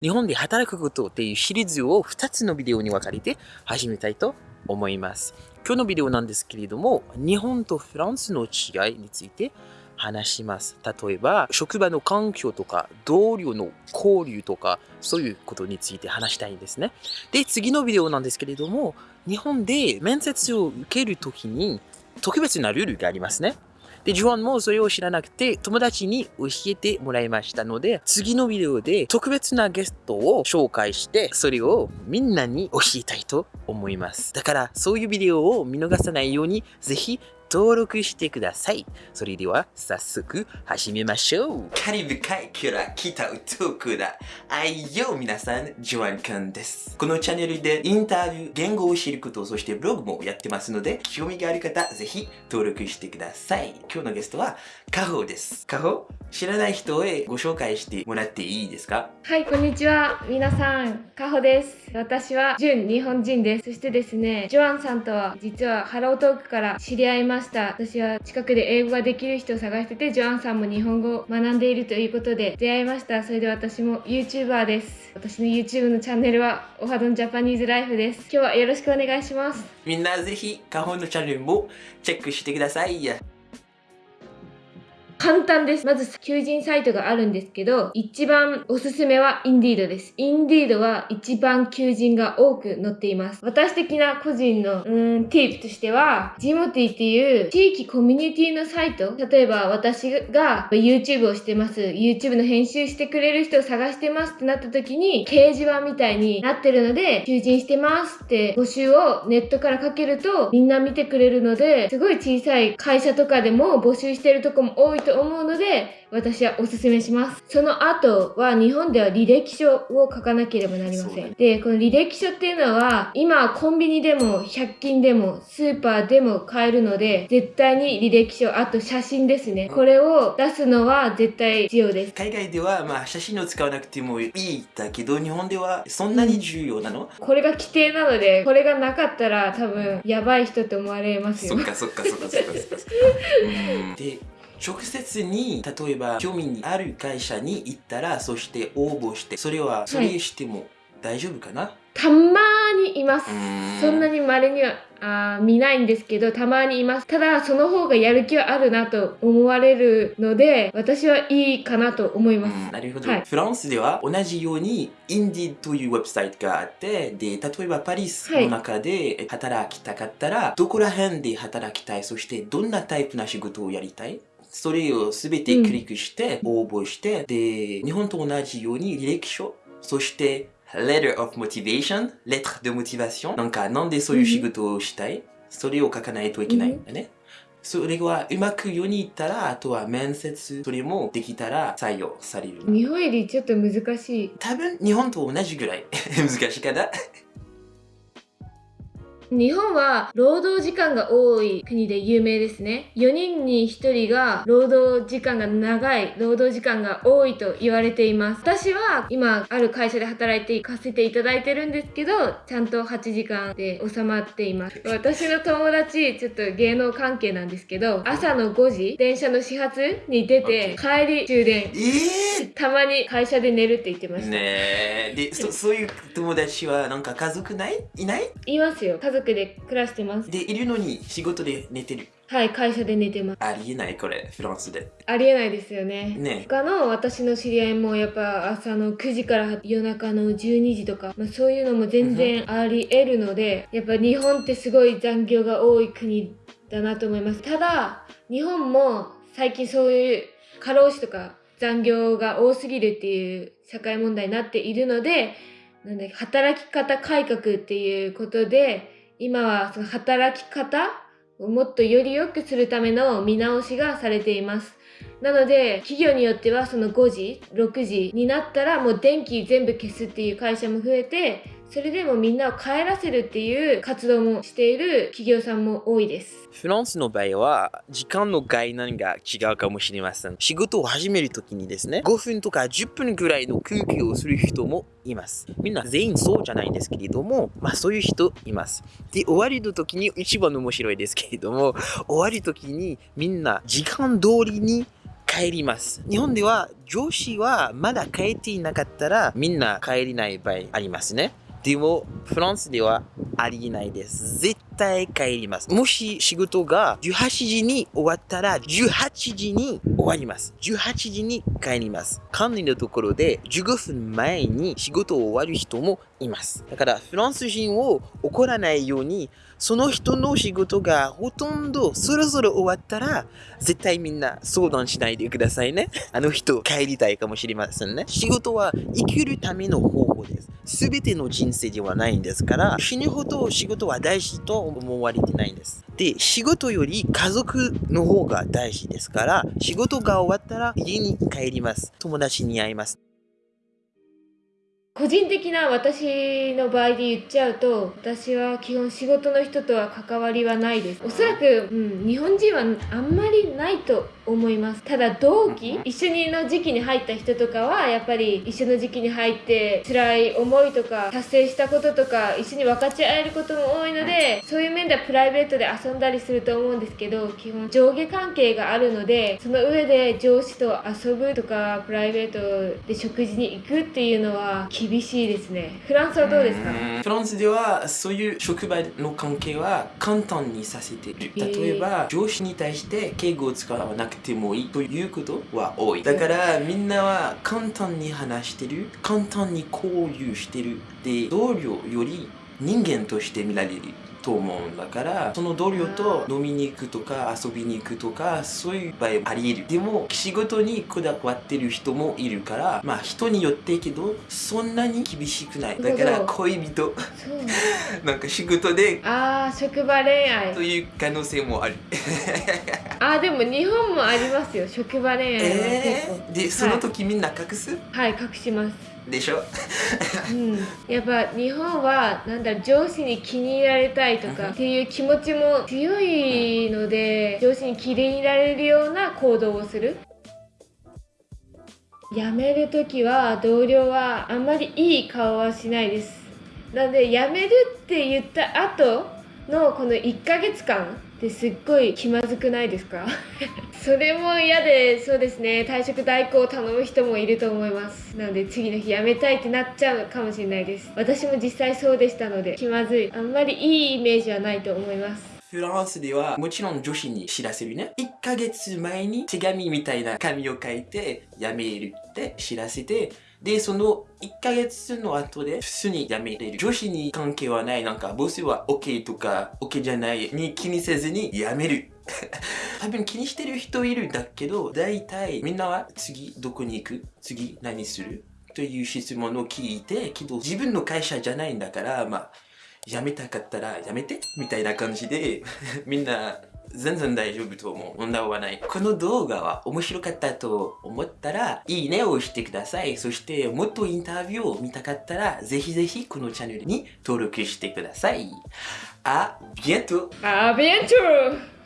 日本で働くことっていうシリーズを2つのビデオに分かれて始めたいと思います。今日のビデオなんですけれども、日本とフランスの違いについて話します。例えば、職場の環境とか、同僚の交流とか、そういうことについて話したいんですね。で、次のビデオなんですけれども、日本で面接を受けるときに特別なルールがありますね。で、ジョアンもそれを知らなくて友達に教えてもらいましたので、次のビデオで特別なゲストを紹介して、それをみんなに教えたいと思います。だから、そういうビデオを見逃さないように、ぜひ登録してください。それでは早速始めましょう。カリブ海から来た男だ。あいよ皆さん、ジョアンくんです。このチャンネルでインタビュー、言語を知ること、そしてブログもやってますので、興味がある方、ぜひ登録してください。今日のゲストは、カホです。カホ？知らない人へご紹介してもらっていいですか？はい、こんにちは。皆さん、カホです。私は、純日本人です。そしてですね、ジョアンさんとは、実はハロートークから知り合いました。私は近くで英語ができる人を探してて、ジョアンさんも日本語を学んでいるということで出会いました。それで私も YouTuber です。私の YouTube のチャンネルは、オハドンジャパニーズライフです。今日はよろしくお願いします。みんなぜひ、カホのチャンネルもチェックしてください。簡単です。まず、求人サイトがあるんですけど、一番おすすめは Indeed です。Indeed は一番求人が多く載っています。私的な個人の、うーん、ティープとしては、ジモティっていう地域コミュニティのサイト、例えば私が YouTube をしてます。YouTube の編集してくれる人を探してますってなった時に、掲示板みたいになってるので、求人してますって募集をネットからかけると、みんな見てくれるので、すごい小さい会社とかでも募集してるとこも多いとと思うので、私はおすすめします。その後は日本では履歴書を書かなければなりません。で、この履歴書っていうのは、今コンビニでも100均でもスーパーでも買えるので、絶対に履歴書、あと写真ですね。これを出すのは絶対必要です。海外ではまあ写真を使わなくてもいいだけど、日本ではそんなに重要なの、これが規定なので、これがなかったら多分やばい人って思われますよ。そっかそっかそっかそっかそっか。で直接に例えば興味にある会社に行ったらそして応募してそれはそれしても大丈夫かな、はいたまにいます。そんなに稀にはあ見ないんですけど、たまにいます。ただ、その方がやる気はあるなと思われるので、私はいいかなと思います。なるほど、はい、フランスでは同じように、インディというウェブサイトがあって、で、例えばパリスの中で働きたかったら、はい、どこら辺で働きたい、そしてどんなタイプな仕事をやりたい？それをすべてクリックして応募して、うん、で、日本と同じように履歴書、そして letter of motivation, lettre de motivation. なんか、なんでそういう仕事をしたい、それを書かないといけないんだね。それはうまく世に行ったら、あとは面接、それもできたら採用される。日本よりちょっと難しい。多分日本と同じぐらい 難しいかな日本は労働時間が多い国で有名ですね。4人に1人が労働時間が長い、労働時間が多いと言われています。私は今ある会社で働いて行かせていただいてるんですけど、ちゃんと8時間で収まっています。私の友達、ちょっと芸能関係なんですけど、朝の5時、電車の始発に出て、帰り終電。えー、たまに会社で寝るって言ってました。ねえ。で、そそういう友達はなんか家族ない？いない？いますよ。家族族で暮らしてます。で、いるのに仕事で寝てる。はい、会社で寝てます。ありえない、これ、フランスで。ありえないですよね。ね。他の私の知り合いもやっぱ朝の9時から夜中の12時とか、まあ、そういうのも全然あり得るので、やっぱ日本ってすごい残業が多い国だなと思います。ただ、日本も最近そういう過労死とか残業が多すぎるっていう社会問題になっているので、なんだ働き方改革っていうことで、今はその働き方をもっとより良くするための見直しがされています。なので企業によってはその5時6時になったらもう電気全部消すっていう会社も増えてそれでもみんなを帰らせるっていう活動もしている企業さんも多いです。フランスの場合は時間の概念が違うかもしれません。仕事を始めるときにですね、5分とか10分ぐらいの空気をする人もいます。みんな全員そうじゃないんですけれども、まあそういう人います。で、終わりの時に一番面白いですけれども、終わり時にみんな時間通りに帰ります。日本では上司はまだ帰っていなかったらみんな帰れない場合ありますね。でも、フランスではありえないです。絶対帰ります。もし仕事が18時に終わったら18時に終わります。18時に帰ります。管理のところで15分前に仕事を終わる人もいます。だからフランス人を怒らないようにその人の仕事がほとんどそろそろ終わったら絶対みんな相談しないでくださいね。あの人帰りたいかもしれませんね。仕事は生きるための方法です。すべての人生ではないんですから、死ぬほど仕事は大事と思われてないんです。で、仕事より家族の方が大事ですから、仕事が終わったら家に帰ります。友達に会います。個人的な私の場合で言っちゃうと私は基本仕事の人とは関わりはないです。おそらく、うん、日本人はあんまりないと思います。ただ同期一緒にの時期に入った人とかはやっぱり一緒の時期に入って辛い思いとか達成したこととか一緒に分かち合えることも多いのでそういう面ではプライベートで遊んだりすると思うんですけど基本上下関係があるのでその上で上司と遊ぶとかプライベートで食事に行くっていうのは厳しいですねフランスはどうですか？フランスではそういう職場の関係は簡単にさせている。例えば上司に対して敬語を使わなくてもいいということは多い。だからみんなは簡単に話してる、簡単に交流してる。で、同僚より人間として見られる。と思うんだからその同僚と飲みに行くとか遊びに行くとかそういう場合あり得る。でも仕事にこだわってる人もいるからまあ人によってけどそんなに厳しくない。だから恋人。なんか仕事でああ職場恋愛。という可能性もある。あーでも日本もありますよ。職場恋愛は結構、えー、でその時みんな隠す、はい隠しますでしょ？うん、やっぱ日本はなんだ上司に気に入られたいとかっていう気持ちも強いので上司に気に入られるような行動をする。辞める時は同僚はあんまりいい顔はしないです。なので辞めるって言った後のこの1ヶ月間ってすっごい気まずくないですか？それも嫌でそうですね。退職代行を頼む人もいると思います。なので次の日辞めたいってなっちゃうかもしれないです。私も実際そうでしたので気まずい。あんまりいいイメージはないと思います。フランスではもちろん女子に知らせるね。1ヶ月前に手紙みたいな紙を書いて辞めるって知らせて、で、その1ヶ月の後で普通に辞めれる。女子に関係はない。なんかボスは OK とか OK じゃないに気にせずに辞める。多分気にしてる人いるんだけど、大体みんなは次どこに行く？次何する？という質問を聞いて、けど自分の会社じゃないんだから、まあ、辞めたかったら辞めて？みたいな感じで みんな全然大丈夫と思う。問題はない。この動画は面白かったと思ったらいいねを押してください。そしてもっとインタビューを見たかったらぜひぜひこのチャンネルに登録してください。あ、ビエントあビエント